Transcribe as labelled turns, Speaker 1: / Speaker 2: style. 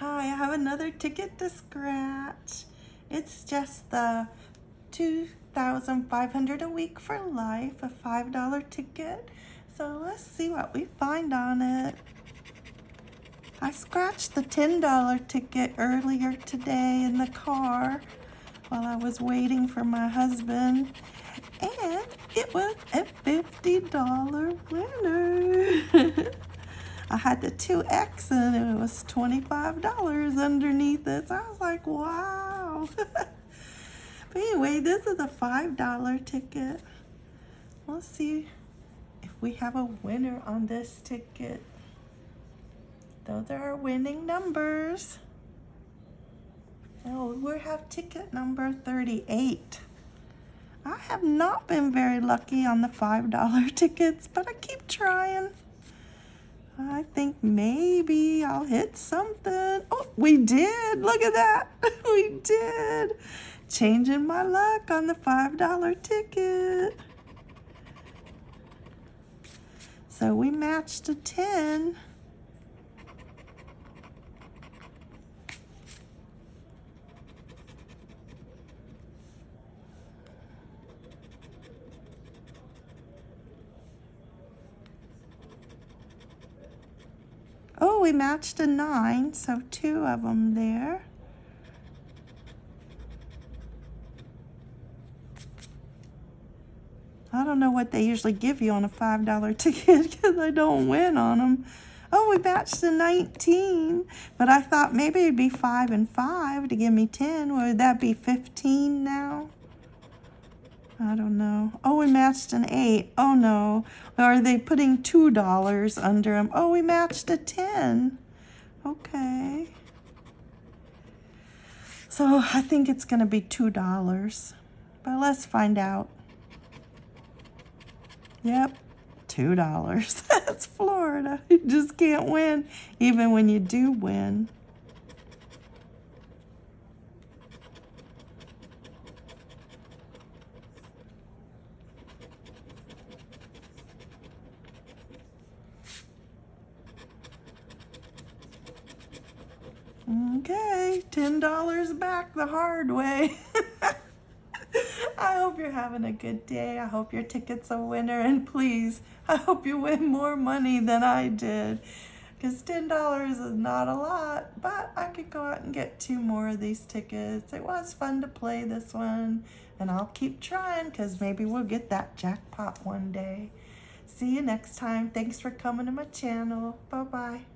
Speaker 1: Hi, I have another ticket to scratch. It's just the 2500 a week for life, a $5 ticket. So let's see what we find on it. I scratched the $10 ticket earlier today in the car while I was waiting for my husband. And it was a $50 winner. I had the 2X and it was $25 underneath it. So I was like, wow. but anyway, this is a $5 ticket. Let's see if we have a winner on this ticket. Those are our winning numbers. Oh, we have ticket number 38. I have not been very lucky on the $5 tickets, but I keep trying. Maybe I'll hit something. Oh, we did. Look at that. we did. Changing my luck on the $5 ticket. So we matched a 10. We matched a nine, so two of them there. I don't know what they usually give you on a $5 ticket because I don't win on them. Oh, we matched a 19, but I thought maybe it'd be 5 and 5 to give me 10. Would that be 15 now? I don't know. Oh, we matched an 8. Oh, no. Are they putting $2 under them? Oh, we matched a 10. Okay. So I think it's going to be $2. But let's find out. Yep, $2. That's Florida. You just can't win, even when you do win. Okay, $10 back the hard way. I hope you're having a good day. I hope your ticket's a winner. And please, I hope you win more money than I did. Because $10 is not a lot, but I could go out and get two more of these tickets. It was fun to play this one. And I'll keep trying because maybe we'll get that jackpot one day. See you next time. Thanks for coming to my channel. Bye-bye.